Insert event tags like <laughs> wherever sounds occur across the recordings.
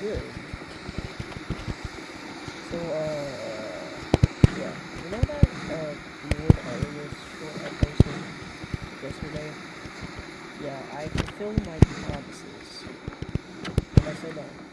good. So, uh, yeah. You know that, uh, Lord Artemis short I yesterday? Yeah, I fulfilled my promises. And I said that.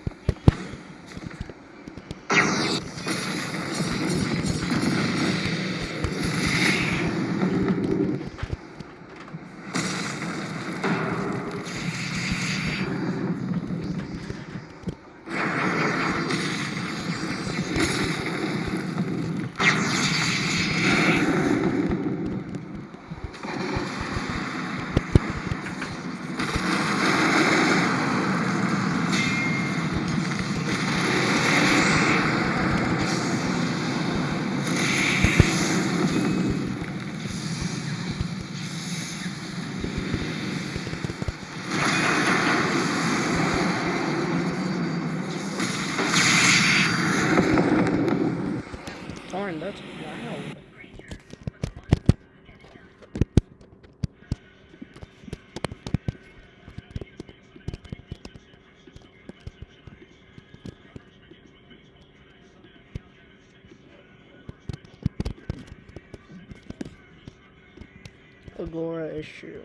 That's loud. Agora issue.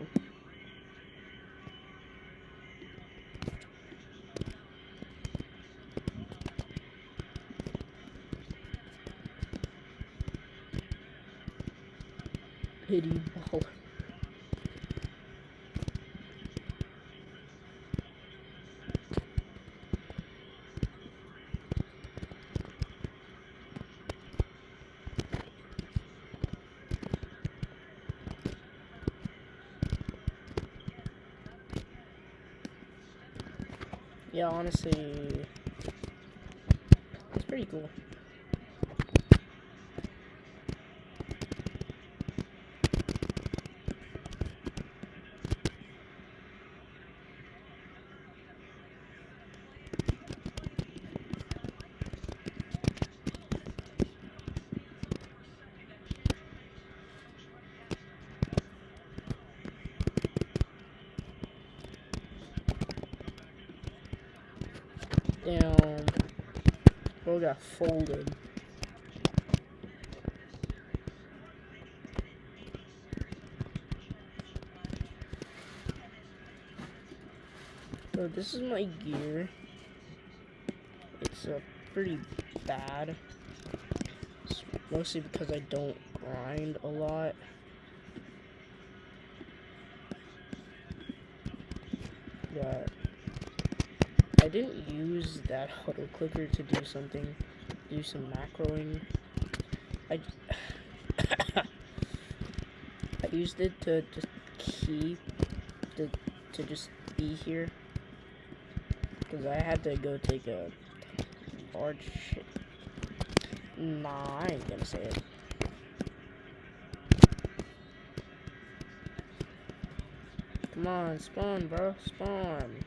Pity ball. Yeah, honestly, it's pretty cool. Damn. Bro got folded. So this is my gear. It's uh, pretty bad. It's mostly because I don't grind a lot. I didn't use that auto clicker to do something, do some macroing. I, <coughs> I used it to just keep, to, to just be here. Because I had to go take a large shit. Nah, I ain't gonna say it. Come on, spawn, bro, spawn.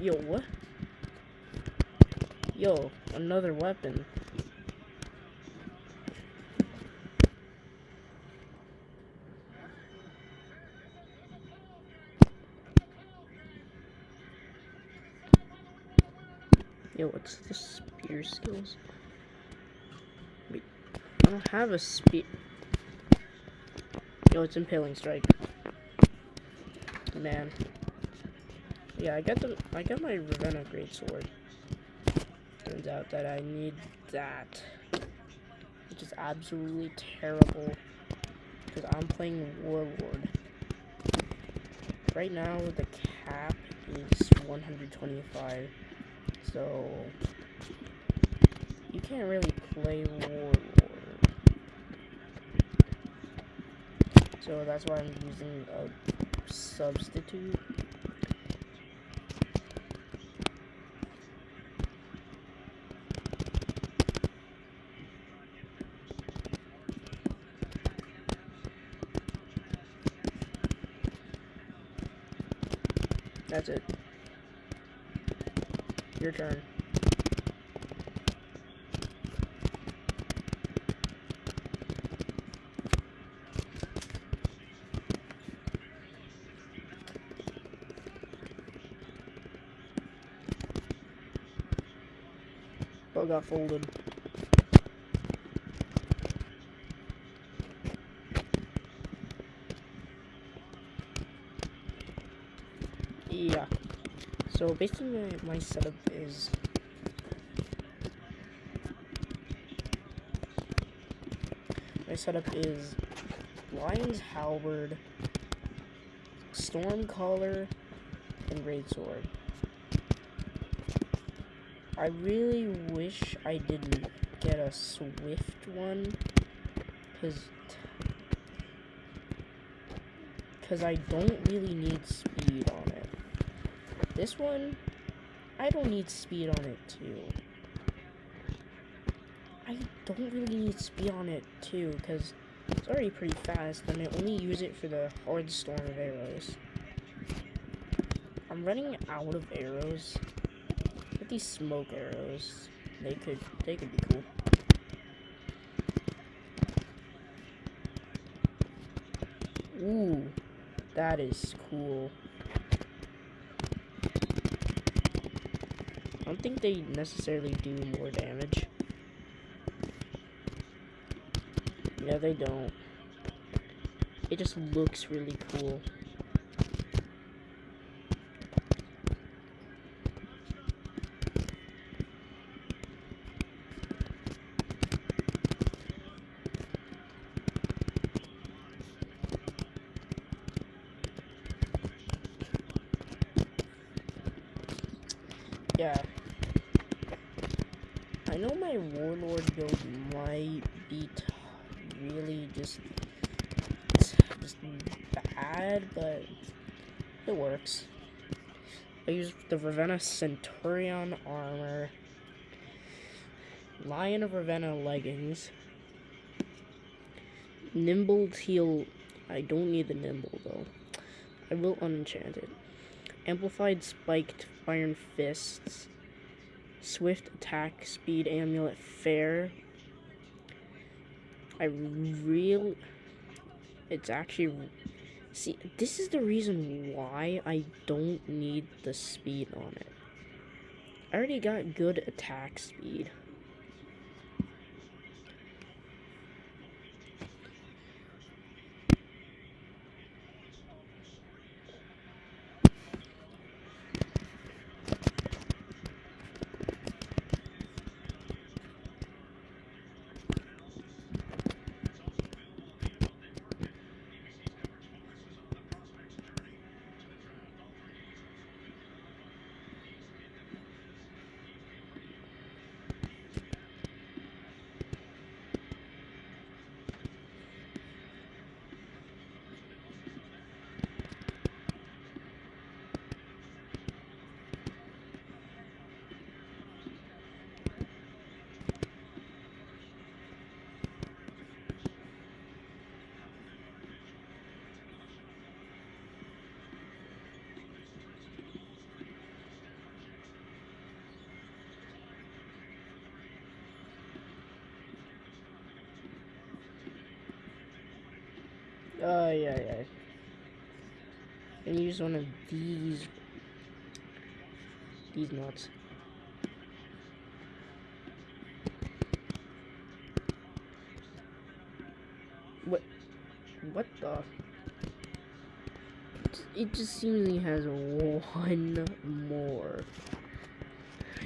Yo, what? Yo, another weapon. Yo, what's the spear skills? Wait, I don't have a spear. Yo, it's impaling strike. Man. Yeah, I got the I got my Ravenna Great Sword. Turns out that I need that. Which is absolutely terrible. Because I'm playing Warlord. Right now the cap is 125. So you can't really play Warlord. So that's why I'm using a substitute. That's it. Your turn. Oh, got folded. Yeah. So basically my, my setup is my setup is Lion's Halberd, Stormcaller, and Greatsword. I really wish I didn't get a Swift one, because because I don't really need speed on it. This one, I don't need speed on it too. I don't really need speed on it too, because it's already pretty fast, and I only use it for the hard storm of arrows. I'm running out of arrows these smoke arrows. They could they could be cool. Ooh, that is cool. Don't think they necessarily do more damage. Yeah, they don't. It just looks really cool. yeah. I know my Warlord build might be really just, just bad, but it works. I use the Ravenna Centurion armor, Lion of Ravenna leggings, Nimble Teal. I don't need the Nimble though. I will unenchant it. Amplified Spiked Iron Fists, Swift Attack Speed Amulet Fair. I real. It's actually. See, this is the reason why I don't need the speed on it. I already got good attack speed. Oh, yeah, yeah. And use one of these, these nuts. What, what the? It just seemingly has one more.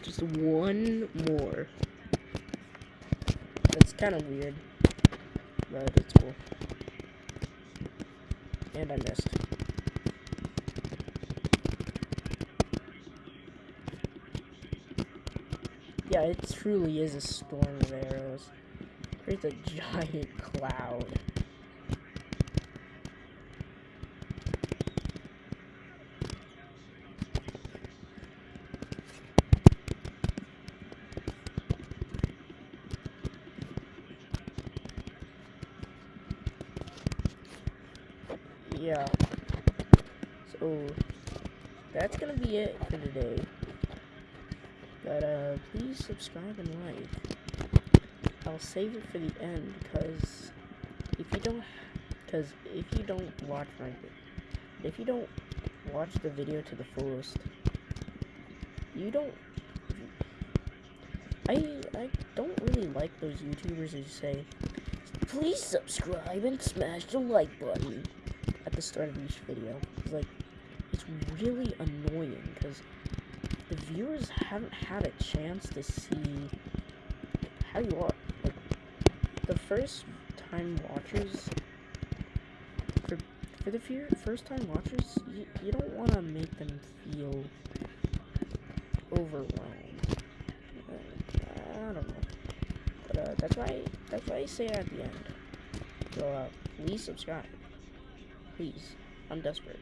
Just one more. That's kind of weird, but it's cool. And I missed. Yeah, it truly is a storm of arrows. Creates a giant <laughs> cloud. Yeah. So that's gonna be it for today. But uh, please subscribe and like. I'll save it for the end because if you don't, because if you don't watch my, if you don't watch the video to the fullest, you don't. I I don't really like those YouTubers who say, please subscribe and smash the like button the start of each video. Like it's really annoying because the viewers haven't had a chance to see how you are. Like the first time watchers for for the few first time watchers, you, you don't want to make them feel overwhelmed. Uh, I don't know, but uh, that's why that's why I say at the end. So uh, please subscribe, please. I'm desperate.